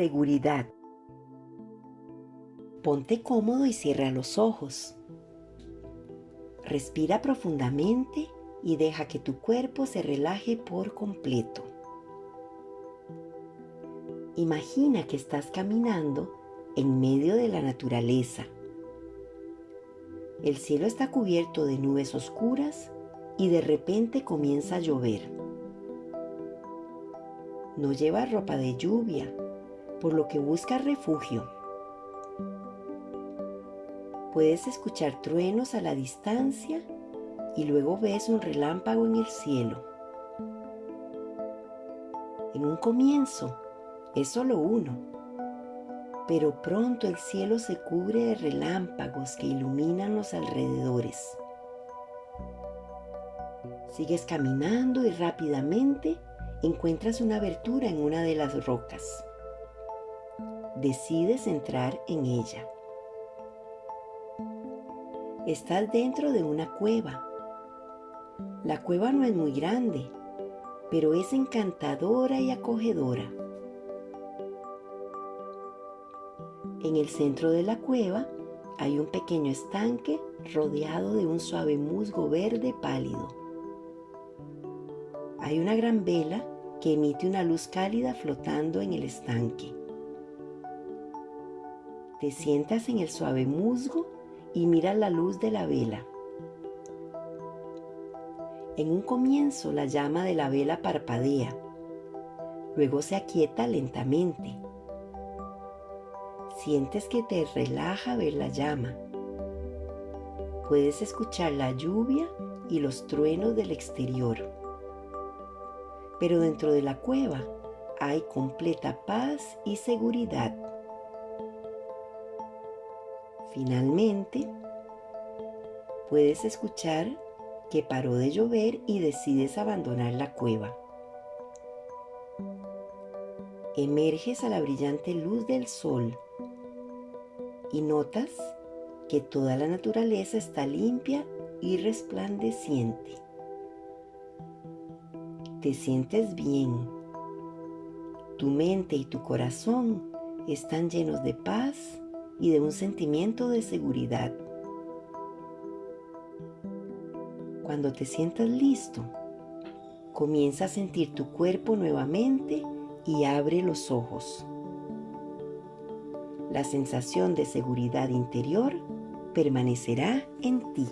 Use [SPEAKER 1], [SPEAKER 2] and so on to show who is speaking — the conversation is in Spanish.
[SPEAKER 1] Seguridad. Ponte cómodo y cierra los ojos. Respira profundamente y deja que tu cuerpo se relaje por completo. Imagina que estás caminando en medio de la naturaleza. El cielo está cubierto de nubes oscuras y de repente comienza a llover. No llevas ropa de lluvia, por lo que buscas refugio. Puedes escuchar truenos a la distancia y luego ves un relámpago en el cielo. En un comienzo es solo uno, pero pronto el cielo se cubre de relámpagos que iluminan los alrededores. Sigues caminando y rápidamente encuentras una abertura en una de las rocas. Decides entrar en ella. Estás dentro de una cueva. La cueva no es muy grande, pero es encantadora y acogedora. En el centro de la cueva hay un pequeño estanque rodeado de un suave musgo verde pálido. Hay una gran vela que emite una luz cálida flotando en el estanque. Te sientas en el suave musgo y miras la luz de la vela. En un comienzo la llama de la vela parpadea, luego se aquieta lentamente. Sientes que te relaja ver la llama. Puedes escuchar la lluvia y los truenos del exterior pero dentro de la cueva hay completa paz y seguridad. Finalmente, puedes escuchar que paró de llover y decides abandonar la cueva. Emerges a la brillante luz del sol y notas que toda la naturaleza está limpia y resplandeciente te sientes bien. Tu mente y tu corazón están llenos de paz y de un sentimiento de seguridad. Cuando te sientas listo, comienza a sentir tu cuerpo nuevamente y abre los ojos. La sensación de seguridad interior permanecerá en ti.